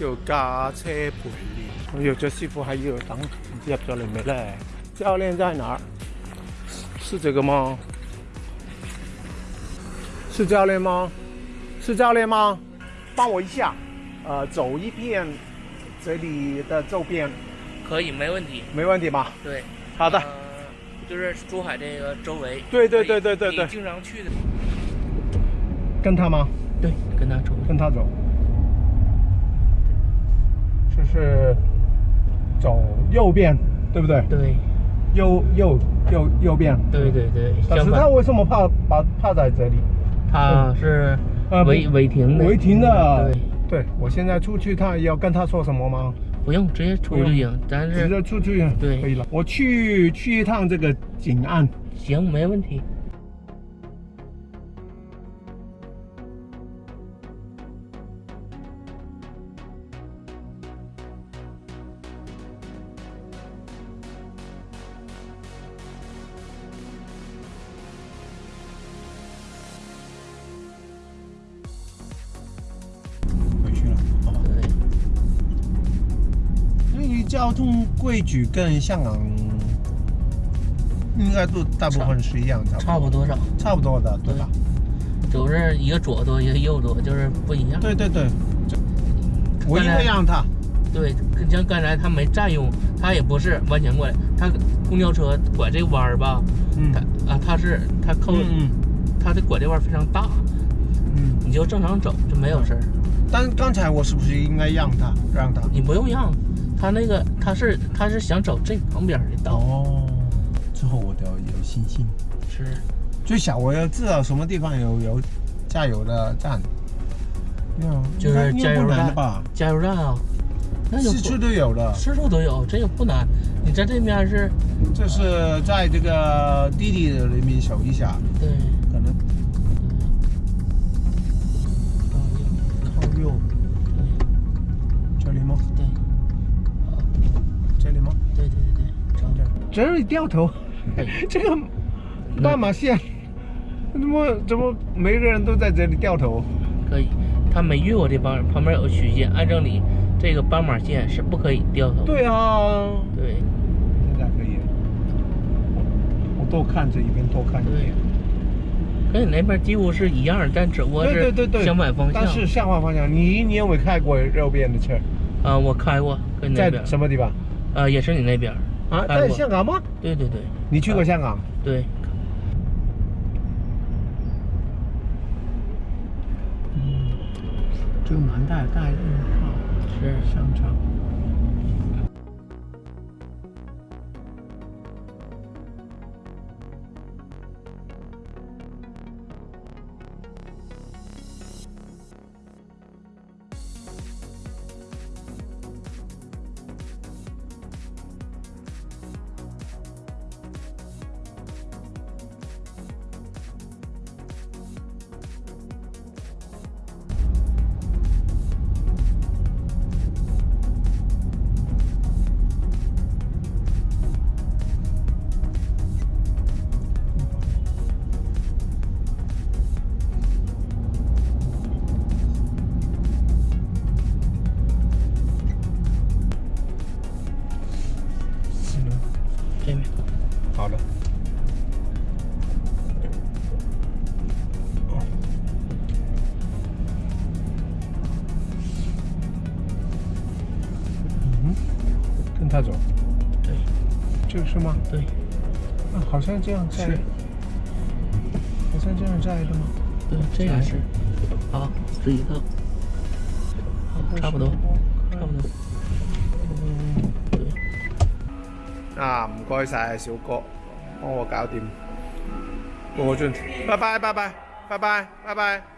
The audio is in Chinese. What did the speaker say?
要驾车陪练，我有这师傅，还有等入咗嚟未咧？教练在哪儿？是这个吗？是教练吗？是教练吗？帮我一下，呃，走一遍这里的周边。可以，没问题。没问题吧？对，好的。就是珠海这个周围。对对对对对对。经常去的。跟他吗？对，跟他走。跟他走。是走右边，对不对？对，右右右右边。对对对。但是他为什么怕把怕在这里？他是违违停的。违停的。对对，我现在出去，他要跟他说什么吗？不用，直接出去就行。直接出去对，可以了。我去去一趟这个井岸，行，没问题。交通规矩跟香港应该都大部分是一样的，差不多的，差不多的，对吧？都是一个左舵，一个右舵，就是不一样。对对对，我应该让他。对，像刚才他没占用，他也不是完全过来。他公交车拐这弯儿吧，他啊，他是他扣，他的拐这弯非常大，嗯，你就正常走就没有事儿。但刚才我是不是应该让他让他？你不用让。他那个他是他是想走这旁边的道哦，之后我得有信心，是，最想我要知道什么地方有有加油的站，要就是加油站吧，加油站啊，那四处都有的，四处都有，这个不难。你在这面是，这是在这个弟弟的人民手底下，对，可能。这里掉头，这个斑马线怎么怎么每个人都在这里掉头？可以，他没越过这帮旁边有个虚线，按照你这个斑马线是不可以掉头。对啊，对，现在可以。我多看这一边，多看这一边。跟你那边几乎是一样，但只不过是相反方向。但是相反方向，你你有开过右边的车？啊，我开过。跟你在什么地方？啊，也是你那边。啊，在香港吗？对对对，你去过香港？对，就蛮大，大一号，商场。下左，对，就是吗？对，啊，好像这样在，好像这样在的吗？对，这样是，好，自一走，好，差不多，差不多，啊，唔该晒，小哥，帮我搞掂，帮我转，拜拜，拜拜，拜拜，拜拜。